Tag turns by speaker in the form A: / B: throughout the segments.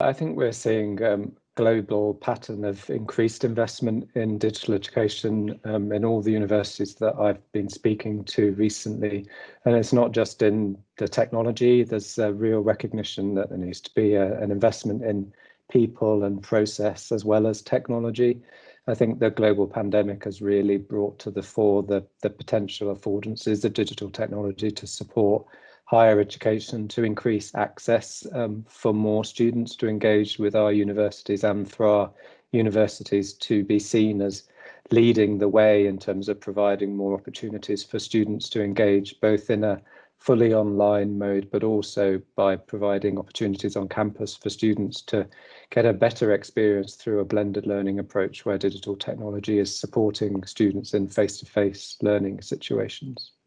A: I think we're seeing um, global pattern of increased investment in digital education um, in all the universities that I've been speaking to recently. And it's not just in the technology, there's a real recognition that there needs to be a, an investment in people and process as well as technology. I think the global pandemic has really brought to the fore the, the potential affordances of digital technology to support higher education to increase access um, for more students to engage with our universities and for our universities to be seen as leading the way in terms of providing more opportunities for students to engage both in a fully online mode, but also by providing opportunities on campus for students to get a better experience through a blended learning approach where digital technology is supporting students in face-to-face -face learning situations.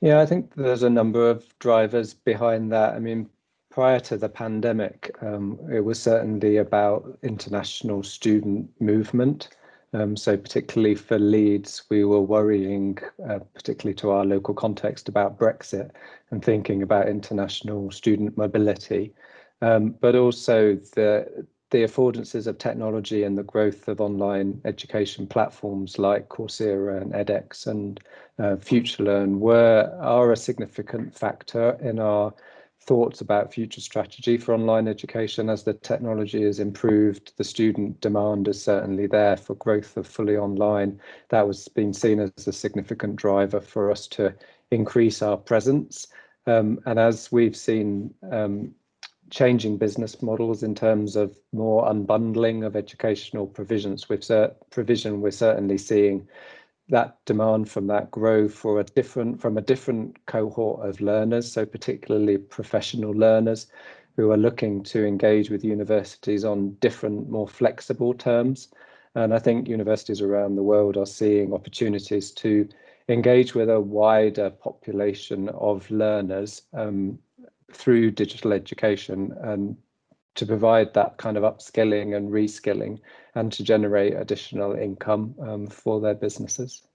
A: Yeah, I think there's a number of drivers behind that. I mean, prior to the pandemic, um, it was certainly about international student movement. Um, so particularly for Leeds, we were worrying, uh, particularly to our local context, about Brexit and thinking about international student mobility. Um, but also the the affordances of technology and the growth of online education platforms like Coursera and edX and uh, FutureLearn were are a significant factor in our thoughts about future strategy for online education. As the technology has improved the student demand is certainly there for growth of fully online. That was being seen as a significant driver for us to increase our presence. Um, and as we've seen um, changing business models in terms of more unbundling of educational provisions. With provision we're certainly seeing that demand from that grow for a different from a different cohort of learners so particularly professional learners who are looking to engage with universities on different more flexible terms. And i think universities around the world are seeing opportunities to engage with a wider population of learners um, through digital education and to provide that kind of upskilling and reskilling and to generate additional income um, for their businesses.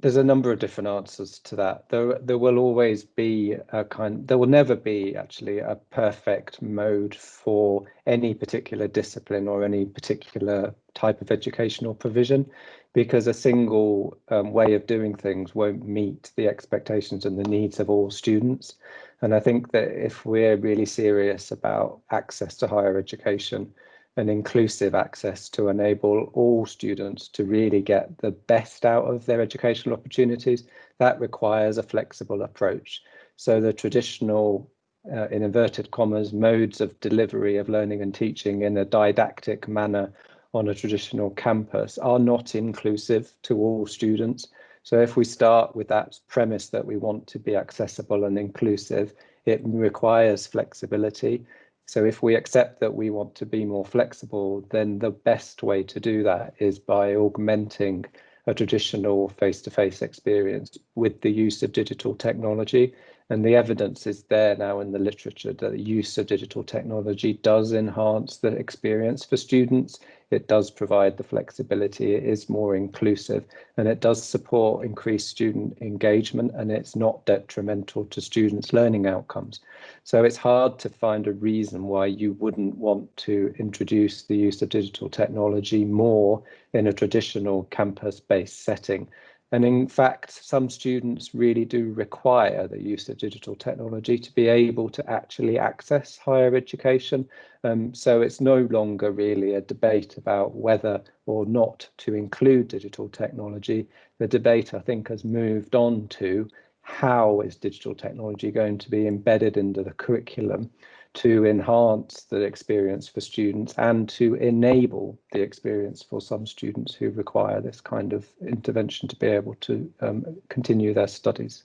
A: There's a number of different answers to that. There, there will always be a kind, there will never be actually a perfect mode for any particular discipline or any particular type of educational provision because a single um, way of doing things won't meet the expectations and the needs of all students. And I think that if we're really serious about access to higher education, and inclusive access to enable all students to really get the best out of their educational opportunities, that requires a flexible approach. So the traditional, uh, in inverted commas, modes of delivery of learning and teaching in a didactic manner on a traditional campus are not inclusive to all students. So if we start with that premise that we want to be accessible and inclusive, it requires flexibility so if we accept that we want to be more flexible, then the best way to do that is by augmenting a traditional face-to-face -face experience with the use of digital technology. And the evidence is there now in the literature that the use of digital technology does enhance the experience for students it does provide the flexibility, it is more inclusive, and it does support increased student engagement, and it's not detrimental to students' learning outcomes. So it's hard to find a reason why you wouldn't want to introduce the use of digital technology more in a traditional campus-based setting. And in fact, some students really do require the use of digital technology to be able to actually access higher education. Um, so it's no longer really a debate about whether or not to include digital technology. The debate, I think, has moved on to how is digital technology going to be embedded into the curriculum to enhance the experience for students and to enable the experience for some students who require this kind of intervention to be able to um, continue their studies.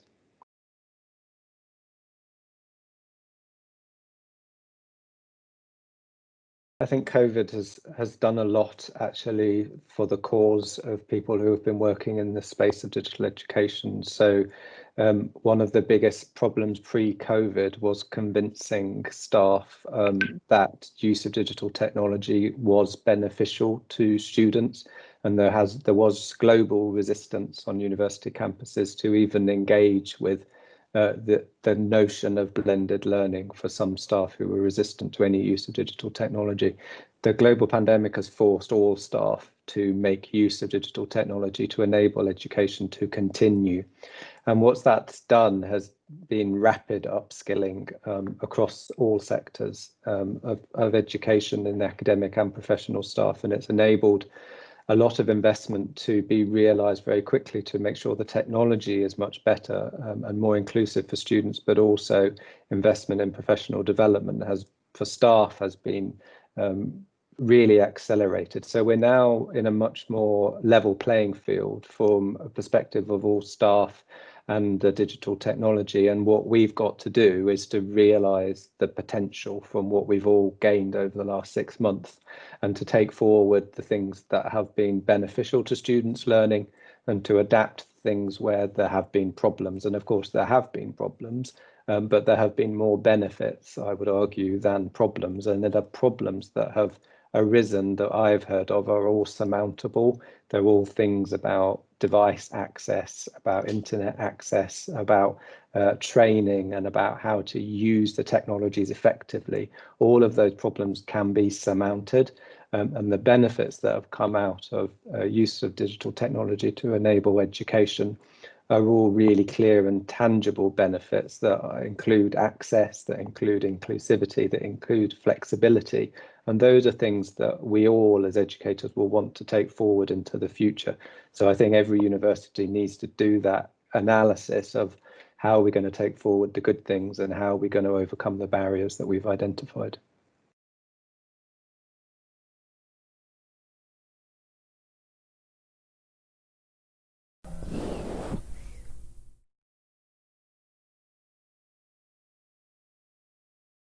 A: I think COVID has has done a lot actually for the cause of people who have been working in the space of digital education. So um, one of the biggest problems pre-COVID was convincing staff um, that use of digital technology was beneficial to students, and there has there was global resistance on university campuses to even engage with uh, the, the notion of blended learning for some staff who were resistant to any use of digital technology. The global pandemic has forced all staff to make use of digital technology to enable education to continue. And what that's done has been rapid upskilling um, across all sectors um, of, of education in the academic and professional staff, and it's enabled a lot of investment to be realized very quickly to make sure the technology is much better um, and more inclusive for students, but also investment in professional development has for staff has been um, really accelerated. So we're now in a much more level playing field from a perspective of all staff and the digital technology. And what we've got to do is to realize the potential from what we've all gained over the last six months and to take forward the things that have been beneficial to students learning and to adapt things where there have been problems. And of course, there have been problems, um, but there have been more benefits, I would argue, than problems. And there are problems that have arisen that I've heard of are all surmountable. They're all things about device access, about internet access, about uh, training, and about how to use the technologies effectively. All of those problems can be surmounted. Um, and the benefits that have come out of uh, use of digital technology to enable education are all really clear and tangible benefits that include access, that include inclusivity, that include flexibility. And those are things that we all as educators will want to take forward into the future. So I think every university needs to do that analysis of how are we going to take forward the good things and how are we going to overcome the barriers that we've identified.